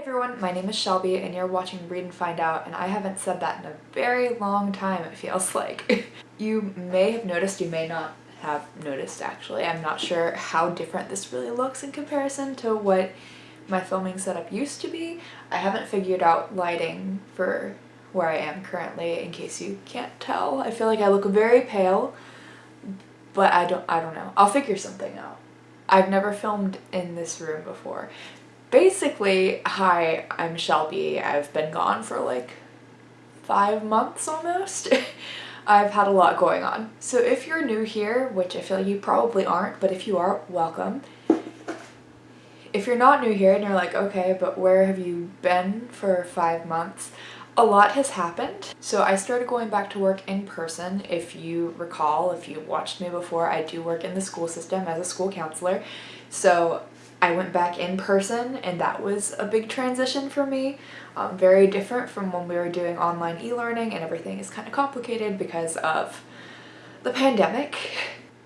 everyone, my name is Shelby and you're watching Read and Find Out and I haven't said that in a very long time it feels like. you may have noticed, you may not have noticed actually, I'm not sure how different this really looks in comparison to what my filming setup used to be. I haven't figured out lighting for where I am currently in case you can't tell. I feel like I look very pale but I don't, I don't know. I'll figure something out. I've never filmed in this room before basically, hi, I'm Shelby. I've been gone for like five months almost. I've had a lot going on. So if you're new here, which I feel you probably aren't, but if you are, welcome. If you're not new here and you're like, okay, but where have you been for five months? A lot has happened. So I started going back to work in person. If you recall, if you watched me before, I do work in the school system as a school counselor. So I went back in person and that was a big transition for me. Um, very different from when we were doing online e-learning and everything is kind of complicated because of the pandemic.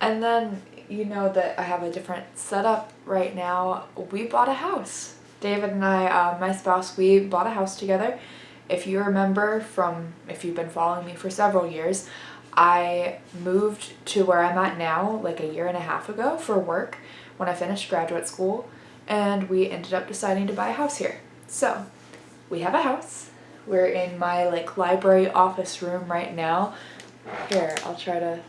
And then you know that I have a different setup right now. We bought a house. David and I, uh, my spouse, we bought a house together. If you remember from, if you've been following me for several years, I moved to where I'm at now like a year and a half ago for work when I finished graduate school and we ended up deciding to buy a house here. So we have a house. We're in my like library office room right now. Here, I'll try to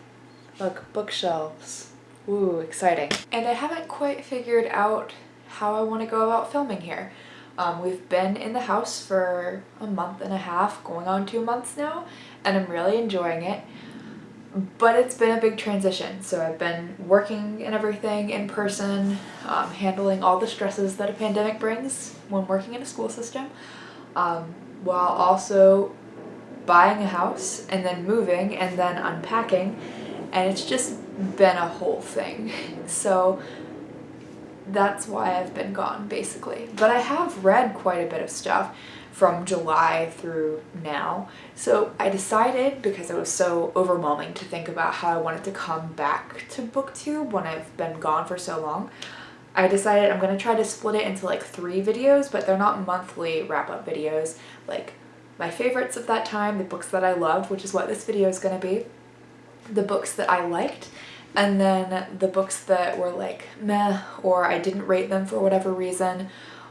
look bookshelves. Ooh, exciting. And I haven't quite figured out how I want to go about filming here. Um, we've been in the house for a month and a half, going on two months now, and I'm really enjoying it but it's been a big transition. So I've been working and everything in person, um, handling all the stresses that a pandemic brings when working in a school system, um, while also buying a house and then moving and then unpacking. And it's just been a whole thing. So that's why I've been gone basically. But I have read quite a bit of stuff from July through now. So I decided, because it was so overwhelming to think about how I wanted to come back to booktube when I've been gone for so long, I decided I'm going to try to split it into like three videos, but they're not monthly wrap-up videos. Like my favorites of that time, the books that I loved, which is what this video is going to be, the books that I liked, and then the books that were like meh or I didn't rate them for whatever reason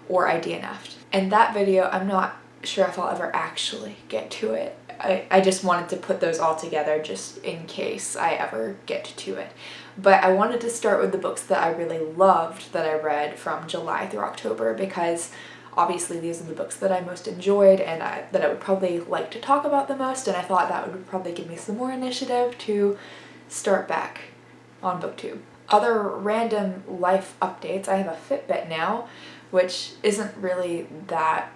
or I DNF'd. And that video, I'm not sure if I'll ever actually get to it. I, I just wanted to put those all together just in case I ever get to it. But I wanted to start with the books that I really loved that I read from July through October because obviously these are the books that I most enjoyed and I, that I would probably like to talk about the most and I thought that would probably give me some more initiative to start back on booktube. Other random life updates, I have a Fitbit now which isn't really that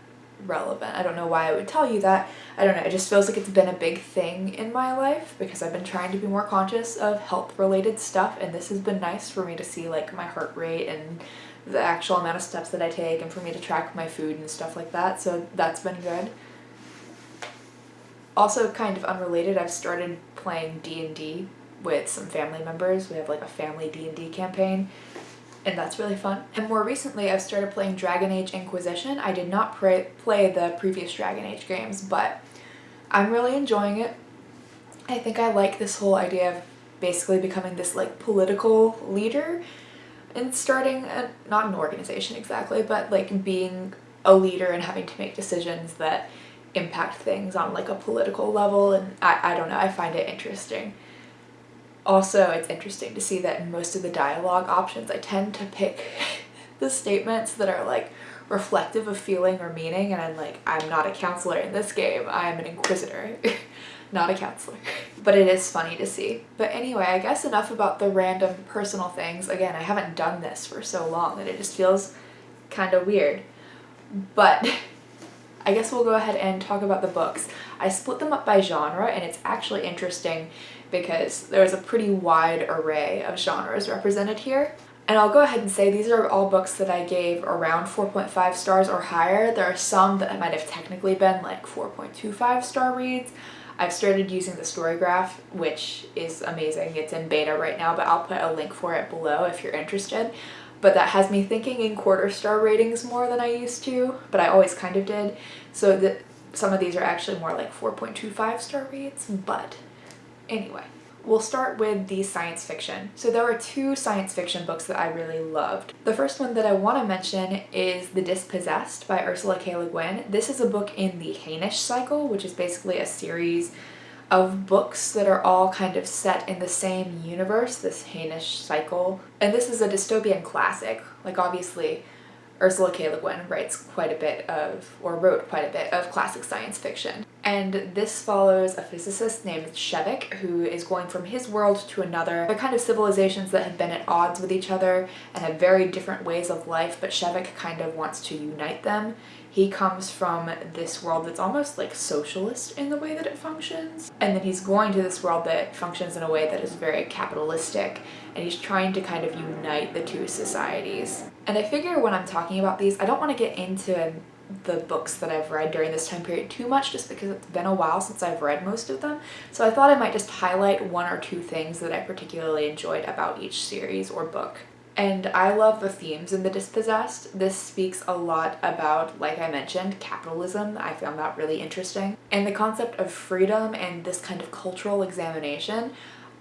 relevant. I don't know why I would tell you that. I don't know, it just feels like it's been a big thing in my life because I've been trying to be more conscious of health related stuff and this has been nice for me to see like my heart rate and the actual amount of steps that I take and for me to track my food and stuff like that so that's been good. Also kind of unrelated, I've started playing D&D with some family members. We have like a family D&D campaign and that's really fun. And more recently I've started playing Dragon Age Inquisition. I did not play the previous Dragon Age games, but I'm really enjoying it. I think I like this whole idea of basically becoming this like political leader and starting, a, not an organization exactly, but like being a leader and having to make decisions that impact things on like a political level and I, I don't know, I find it interesting. Also, it's interesting to see that in most of the dialogue options, I tend to pick the statements that are like reflective of feeling or meaning and I'm like, I'm not a counselor in this game, I'm an inquisitor, not a counselor. But it is funny to see. But anyway, I guess enough about the random personal things. Again, I haven't done this for so long that it just feels kind of weird. But I guess we'll go ahead and talk about the books. I split them up by genre and it's actually interesting because there's a pretty wide array of genres represented here. And I'll go ahead and say these are all books that I gave around 4.5 stars or higher. There are some that might have technically been like 4.25 star reads. I've started using the Storygraph, which is amazing. It's in beta right now, but I'll put a link for it below if you're interested. but that has me thinking in quarter star ratings more than I used to, but I always kind of did. So that some of these are actually more like 4.25 star reads, but anyway. We'll start with the science fiction. So there are two science fiction books that I really loved. The first one that I want to mention is The Dispossessed by Ursula K. Le Guin. This is a book in the Hainish cycle, which is basically a series of books that are all kind of set in the same universe, this Hainish cycle. And this is a dystopian classic. Like obviously Ursula K. Le Guin writes quite a bit of, or wrote quite a bit of classic science fiction. And this follows a physicist named Shevek who is going from his world to another. They're kind of civilizations that have been at odds with each other and have very different ways of life, but Shevek kind of wants to unite them. He comes from this world that's almost like socialist in the way that it functions. And then he's going to this world that functions in a way that is very capitalistic and he's trying to kind of unite the two societies. And I figure when I'm talking about these, I don't want to get into the books that I've read during this time period too much just because it's been a while since I've read most of them. So I thought I might just highlight one or two things that I particularly enjoyed about each series or book. And I love the themes in The Dispossessed. This speaks a lot about, like I mentioned, capitalism. I found that really interesting. And the concept of freedom and this kind of cultural examination,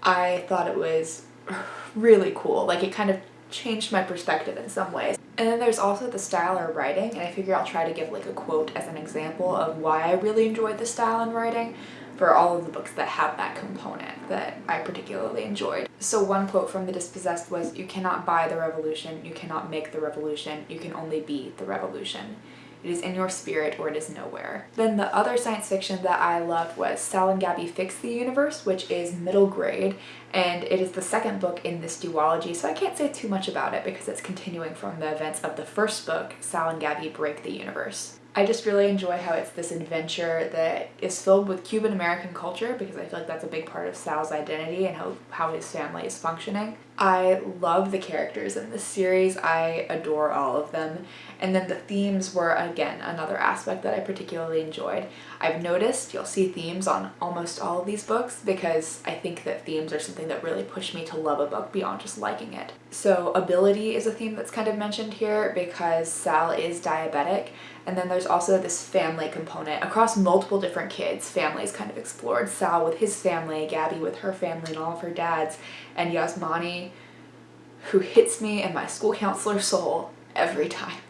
I thought it was really cool. Like it kind of changed my perspective in some ways. And then there's also the style or writing, and I figure I'll try to give like a quote as an example of why I really enjoyed the style and writing for all of the books that have that component that I particularly enjoyed. So one quote from The Dispossessed was, you cannot buy the revolution, you cannot make the revolution, you can only be the revolution. It is in your spirit or it is nowhere. Then the other science fiction that I loved was Sal and Gabi Fix the Universe, which is middle grade, and it is the second book in this duology, so I can't say too much about it because it's continuing from the events of the first book, Sal and Gabi Break the Universe. I just really enjoy how it's this adventure that is filled with Cuban American culture because I feel like that's a big part of Sal's identity and how, how his family is functioning. I love the characters in this series. I adore all of them. And then the themes were, again, another aspect that I particularly enjoyed. I've noticed you'll see themes on almost all of these books because I think that themes are something that really push me to love a book beyond just liking it. So ability is a theme that's kind of mentioned here because Sal is diabetic and then there's also this family component across multiple different kids. Families kind of explored. Sal with his family, Gabi with her family and all of her dads, and Yasmany who hits me in my school counselor soul every time.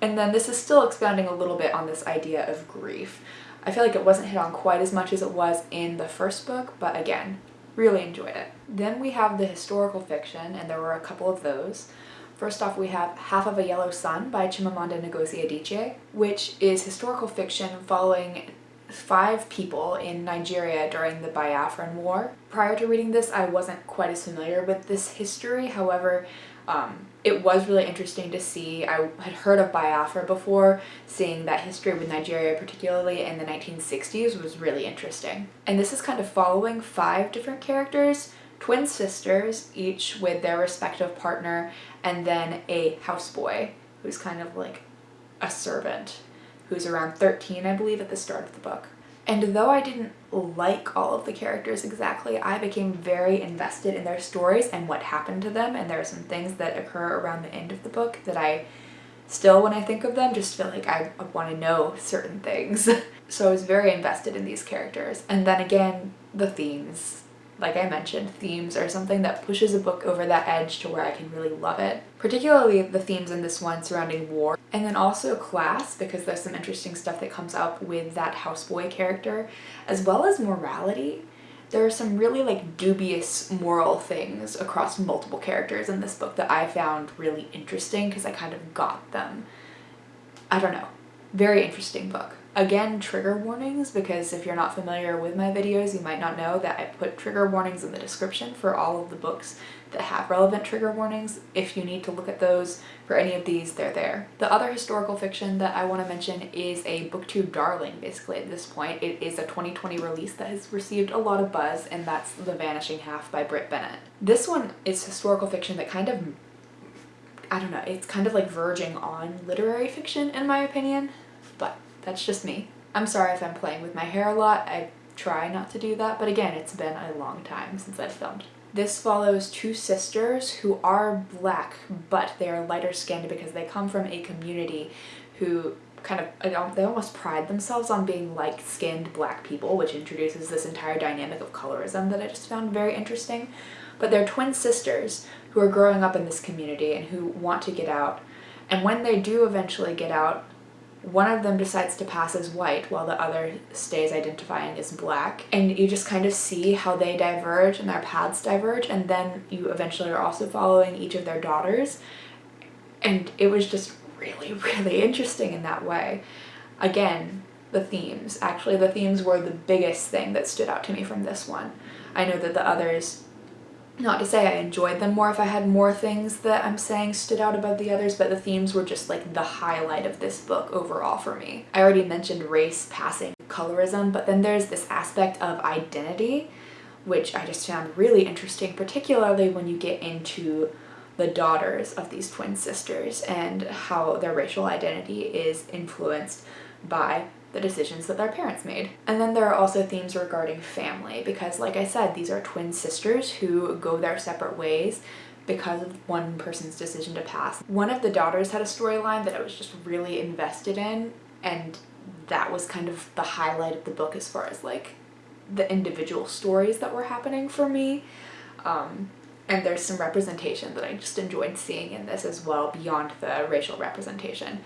and then this is still expounding a little bit on this idea of grief. I feel like it wasn't hit on quite as much as it was in the first book, but again, really enjoyed it. Then we have the historical fiction, and there were a couple of those. First off, we have Half of a Yellow Sun by Chimamanda Ngozi Adichie, which is historical fiction following five people in Nigeria during the Biafran War. Prior to reading this, I wasn't quite as familiar with this history. However, um, it was really interesting to see. I had heard of Biafra before, seeing that history with Nigeria, particularly in the 1960s, was really interesting. And this is kind of following five different characters, twin sisters, each with their respective partner, and then a houseboy who's kind of like a servant who's around 13, I believe, at the start of the book. And though I didn't like all of the characters exactly, I became very invested in their stories and what happened to them, and there are some things that occur around the end of the book that I still, when I think of them, just feel like I want to know certain things. so I was very invested in these characters. And then again, the themes like I mentioned, themes are something that pushes a book over that edge to where I can really love it. Particularly the themes in this one surrounding war and then also class because there's some interesting stuff that comes up with that houseboy character as well as morality. There are some really like dubious moral things across multiple characters in this book that I found really interesting because I kind of got them. I don't know. Very interesting book. Again, trigger warnings, because if you're not familiar with my videos, you might not know that I put trigger warnings in the description for all of the books that have relevant trigger warnings. If you need to look at those for any of these, they're there. The other historical fiction that I want to mention is a booktube darling, basically, at this point. It is a 2020 release that has received a lot of buzz, and that's The Vanishing Half by Brit Bennett. This one is historical fiction that kind of I don't know, it's kind of like verging on literary fiction in my opinion, that's just me. I'm sorry if I'm playing with my hair a lot. I try not to do that, but again, it's been a long time since I've filmed. This follows two sisters who are black, but they are lighter skinned because they come from a community who kind of, they almost pride themselves on being light-skinned black people, which introduces this entire dynamic of colorism that I just found very interesting. But they're twin sisters who are growing up in this community and who want to get out. And when they do eventually get out, one of them decides to pass as white while the other stays identifying as black. And you just kind of see how they diverge and their paths diverge and then you eventually are also following each of their daughters. And it was just really really interesting in that way. Again the themes. Actually the themes were the biggest thing that stood out to me from this one. I know that the others not to say I enjoyed them more if I had more things that I'm saying stood out above the others, but the themes were just like the highlight of this book overall for me. I already mentioned race passing colorism, but then there's this aspect of identity, which I just found really interesting, particularly when you get into the daughters of these twin sisters and how their racial identity is influenced by the decisions that their parents made. And then there are also themes regarding family because like I said, these are twin sisters who go their separate ways because of one person's decision to pass. One of the daughters had a storyline that I was just really invested in and that was kind of the highlight of the book as far as like the individual stories that were happening for me. Um, and there's some representation that I just enjoyed seeing in this as well beyond the racial representation.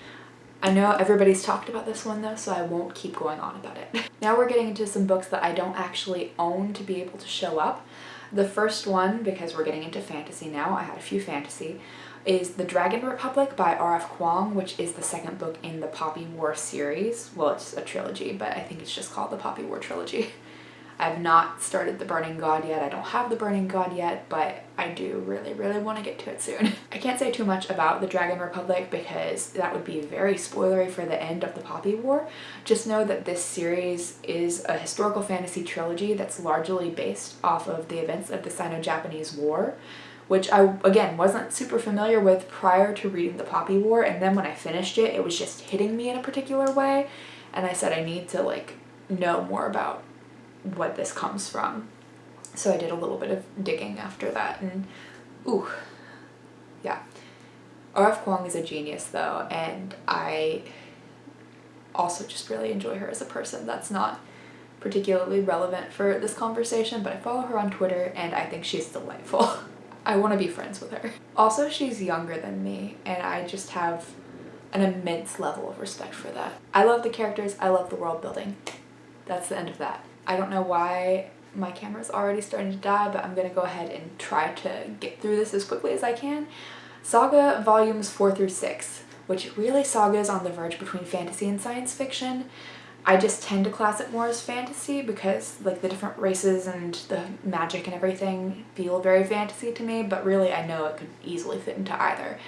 I know everybody's talked about this one though, so I won't keep going on about it. now we're getting into some books that I don't actually own to be able to show up. The first one, because we're getting into fantasy now, I had a few fantasy, is The Dragon Republic by R.F. Kuang, which is the second book in the Poppy War series. Well, it's a trilogy, but I think it's just called the Poppy War Trilogy. I've not started the Burning God yet. I don't have the Burning God yet, but I do really, really want to get to it soon. I can't say too much about the Dragon Republic because that would be very spoilery for the end of the Poppy War. Just know that this series is a historical fantasy trilogy that's largely based off of the events of the Sino-Japanese War which I, again, wasn't super familiar with prior to reading the Poppy War, and then when I finished it, it was just hitting me in a particular way, and I said I need to, like, know more about what this comes from. So I did a little bit of digging after that and ooh, yeah. R.F. Kuang is a genius though and I also just really enjoy her as a person. That's not particularly relevant for this conversation but I follow her on Twitter and I think she's delightful. I want to be friends with her. Also she's younger than me and I just have an immense level of respect for that. I love the characters, I love the world building. That's the end of that. I don't know why my camera's already starting to die, but I'm gonna go ahead and try to get through this as quickly as I can. Saga volumes 4 through 6, which really Saga is on the verge between fantasy and science fiction. I just tend to class it more as fantasy because like the different races and the magic and everything feel very fantasy to me, but really I know it could easily fit into either.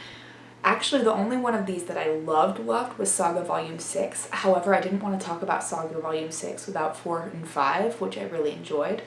Actually, the only one of these that I loved loved was Saga Volume 6. However, I didn't want to talk about Saga Volume 6 without 4 and 5, which I really enjoyed.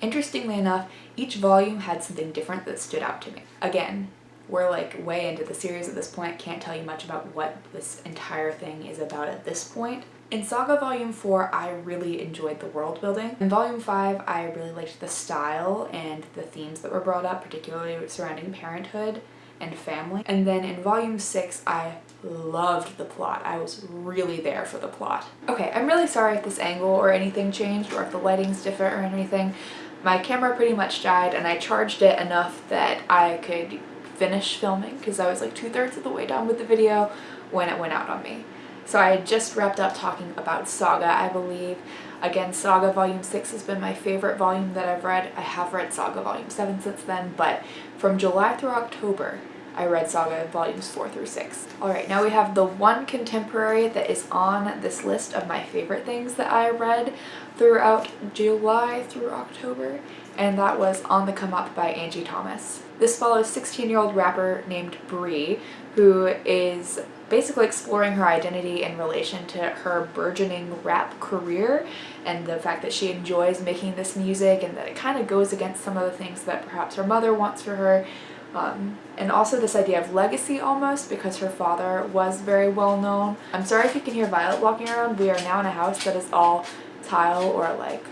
Interestingly enough, each volume had something different that stood out to me. Again, we're like way into the series at this point, can't tell you much about what this entire thing is about at this point. In Saga Volume 4, I really enjoyed the world building. In Volume 5, I really liked the style and the themes that were brought up, particularly surrounding parenthood and family. And then in volume six, I loved the plot. I was really there for the plot. Okay, I'm really sorry if this angle or anything changed or if the lighting's different or anything. My camera pretty much died and I charged it enough that I could finish filming because I was like two-thirds of the way done with the video when it went out on me. So I just wrapped up talking about Saga, I believe. Again, Saga Volume 6 has been my favorite volume that I've read. I have read Saga Volume 7 since then, but from July through October, I read Saga volumes 4 through 6. Alright, now we have the one contemporary that is on this list of my favorite things that I read throughout July through October, and that was On the Come Up by Angie Thomas. This follows 16-year-old rapper named Bri, who is basically exploring her identity in relation to her burgeoning rap career and the fact that she enjoys making this music and that it kind of goes against some of the things that perhaps her mother wants for her um, and also this idea of legacy almost because her father was very well known. I'm sorry if you can hear Violet walking around. We are now in a house that is all tile or like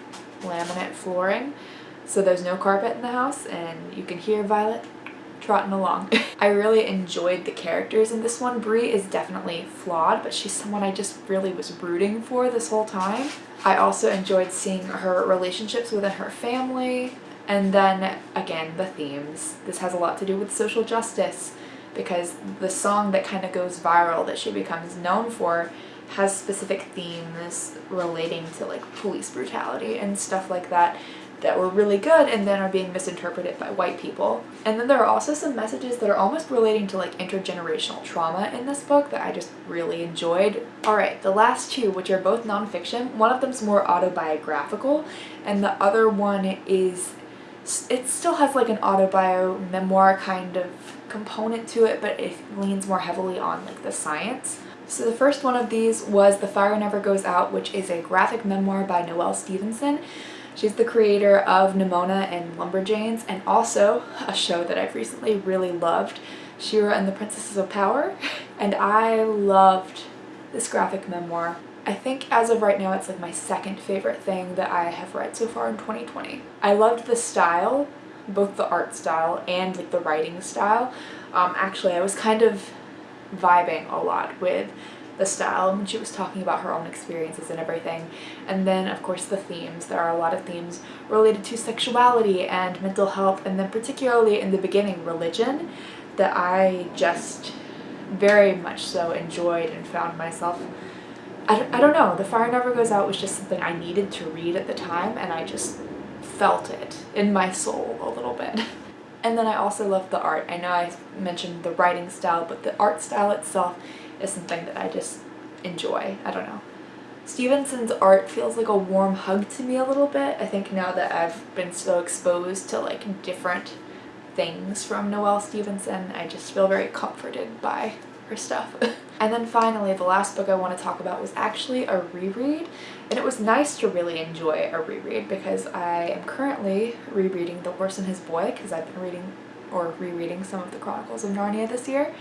laminate flooring. so there's no carpet in the house and you can hear Violet trotting along. I really enjoyed the characters in this one. Bri is definitely flawed, but she's someone I just really was rooting for this whole time. I also enjoyed seeing her relationships within her family, and then again, the themes. This has a lot to do with social justice because the song that kind of goes viral that she becomes known for has specific themes relating to like police brutality and stuff like that that were really good and then are being misinterpreted by white people. And then there are also some messages that are almost relating to like intergenerational trauma in this book that I just really enjoyed. Alright, the last two, which are both nonfiction, one of them's more autobiographical and the other one is, it still has like an autobio memoir kind of component to it, but it leans more heavily on like the science. So the first one of these was The Fire Never Goes Out, which is a graphic memoir by Noelle Stevenson. She's the creator of Nimona and Lumberjanes and also a show that I've recently really loved, She-Ra and the Princesses of Power. And I loved this graphic memoir. I think as of right now it's like my second favorite thing that I have read so far in 2020. I loved the style, both the art style and like the writing style. Um, actually I was kind of vibing a lot with the style and she was talking about her own experiences and everything. And then of course the themes. There are a lot of themes related to sexuality and mental health and then particularly in the beginning religion that I just very much so enjoyed and found myself I don't, I don't know, The Fire Never Goes Out was just something I needed to read at the time and I just felt it in my soul a little bit. And then I also love the art. I know I mentioned the writing style, but the art style itself is something that I just enjoy. I don't know. Stevenson's art feels like a warm hug to me a little bit. I think now that I've been so exposed to like different things from Noelle Stevenson, I just feel very comforted by her stuff. and then finally, the last book I want to talk about was actually a reread, and it was nice to really enjoy a reread because I am currently rereading The Horse and His Boy because I've been reading or rereading some of the Chronicles of Narnia this year,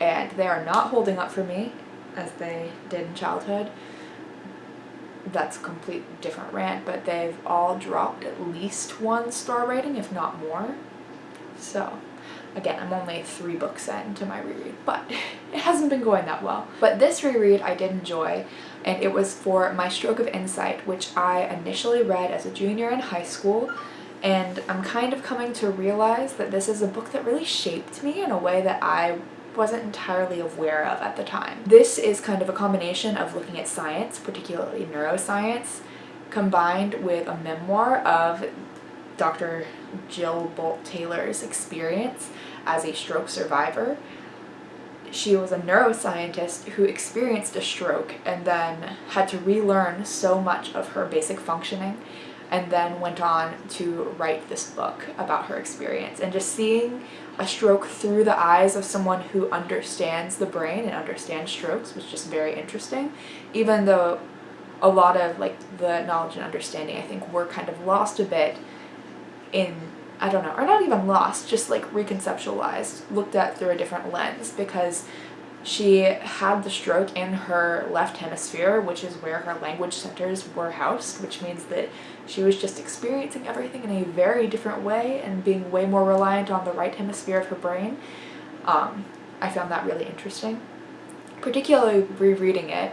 and they are not holding up for me as they did in childhood. That's a complete different rant, but they've all dropped at least one star rating, if not more. So, again, I'm only three books in to my reread, but it hasn't been going that well. But this reread I did enjoy, and it was for My Stroke of Insight, which I initially read as a junior in high school, and I'm kind of coming to realize that this is a book that really shaped me in a way that I wasn't entirely aware of at the time. This is kind of a combination of looking at science, particularly neuroscience, combined with a memoir of Dr. Jill Bolte Taylor's experience as a stroke survivor. She was a neuroscientist who experienced a stroke and then had to relearn so much of her basic functioning and then went on to write this book about her experience and just seeing a stroke through the eyes of someone who understands the brain and understands strokes was just very interesting. Even though a lot of like the knowledge and understanding I think were kind of lost a bit in I don't know or not even lost just like reconceptualized looked at through a different lens because she had the stroke in her left hemisphere, which is where her language centers were housed, which means that she was just experiencing everything in a very different way and being way more reliant on the right hemisphere of her brain. Um, I found that really interesting. Particularly rereading it,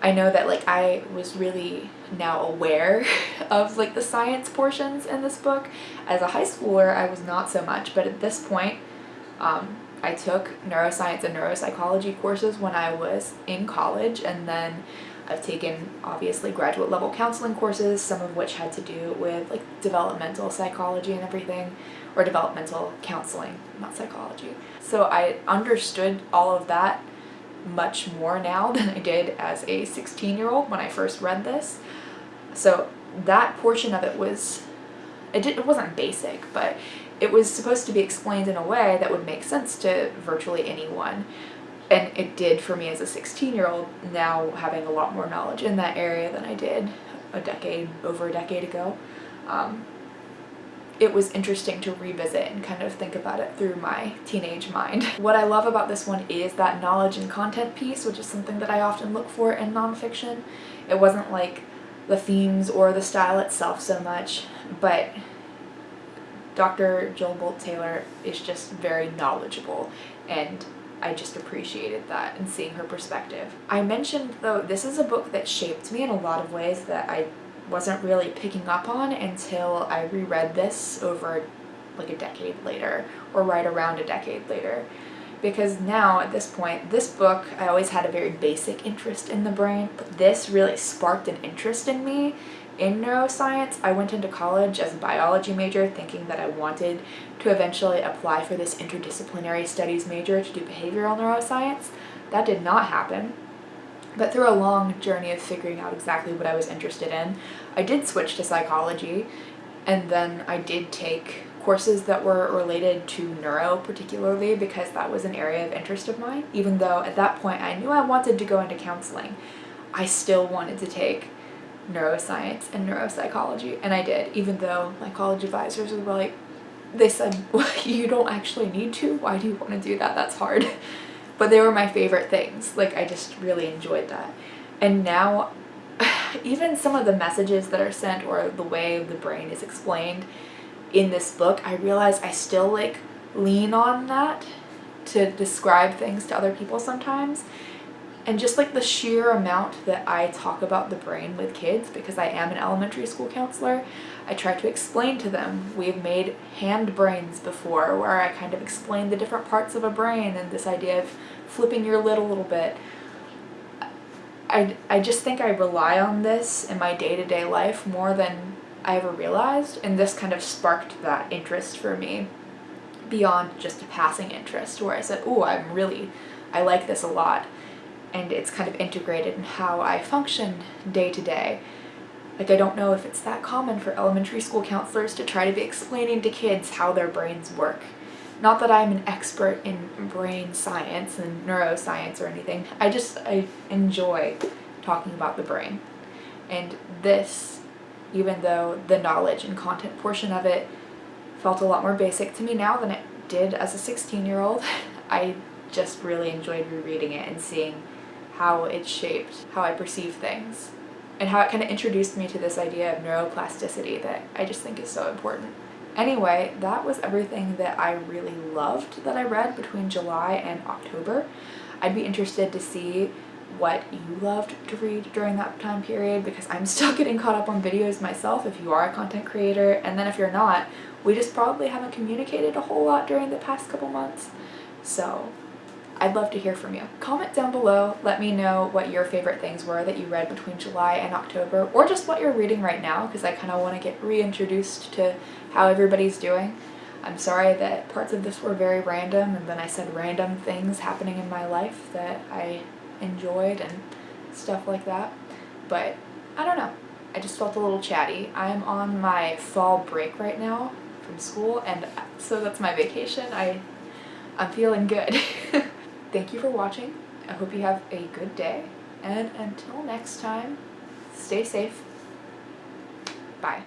I know that like I was really now aware of like the science portions in this book. As a high schooler, I was not so much, but at this point, um, I took neuroscience and neuropsychology courses when I was in college and then I've taken obviously graduate level counseling courses, some of which had to do with like developmental psychology and everything, or developmental counseling, not psychology. So I understood all of that much more now than I did as a 16 year old when I first read this. So that portion of it was, it, did, it wasn't basic, but it was supposed to be explained in a way that would make sense to virtually anyone. And it did for me as a 16 year old, now having a lot more knowledge in that area than I did a decade, over a decade ago. Um, it was interesting to revisit and kind of think about it through my teenage mind. What I love about this one is that knowledge and content piece, which is something that I often look for in nonfiction. It wasn't like the themes or the style itself so much, but Dr. Jill Bolte Taylor is just very knowledgeable and I just appreciated that and seeing her perspective. I mentioned though, this is a book that shaped me in a lot of ways that I wasn't really picking up on until I reread this over like a decade later or right around a decade later because now at this point this book I always had a very basic interest in the brain but this really sparked an interest in me in neuroscience. I went into college as a biology major thinking that I wanted to eventually apply for this interdisciplinary studies major to do behavioral neuroscience. That did not happen. But through a long journey of figuring out exactly what I was interested in, I did switch to psychology and then I did take courses that were related to neuro particularly because that was an area of interest of mine. Even though at that point I knew I wanted to go into counseling, I still wanted to take neuroscience and neuropsychology and I did even though my college advisors were like they said well, you don't actually need to. Why do you want to do that? That's hard. But they were my favorite things. Like I just really enjoyed that. And now even some of the messages that are sent or the way the brain is explained in this book I realize I still like lean on that to describe things to other people sometimes and just like the sheer amount that I talk about the brain with kids because I am an elementary school counselor, I try to explain to them. We've made hand brains before where I kind of explain the different parts of a brain and this idea of flipping your lid a little bit. I, I just think I rely on this in my day-to-day -day life more than I ever realized and this kind of sparked that interest for me beyond just a passing interest where I said, oh, I'm really, I like this a lot and it's kind of integrated in how I function day to day. Like I don't know if it's that common for elementary school counselors to try to be explaining to kids how their brains work. Not that I'm an expert in brain science and neuroscience or anything, I just I enjoy talking about the brain. And this, even though the knowledge and content portion of it felt a lot more basic to me now than it did as a 16 year old, I just really enjoyed rereading it and seeing how it shaped how I perceive things and how it kind of introduced me to this idea of neuroplasticity that I just think is so important. Anyway, that was everything that I really loved that I read between July and October. I'd be interested to see what you loved to read during that time period because I'm still getting caught up on videos myself if you are a content creator and then if you're not, we just probably haven't communicated a whole lot during the past couple months. So I'd love to hear from you. Comment down below, let me know what your favorite things were that you read between July and October, or just what you're reading right now, because I kind of want to get reintroduced to how everybody's doing. I'm sorry that parts of this were very random, and then I said random things happening in my life that I enjoyed and stuff like that, but I don't know. I just felt a little chatty. I'm on my fall break right now from school, and uh, so that's my vacation. I, I'm feeling good. Thank you for watching. I hope you have a good day. And until next time, stay safe. Bye.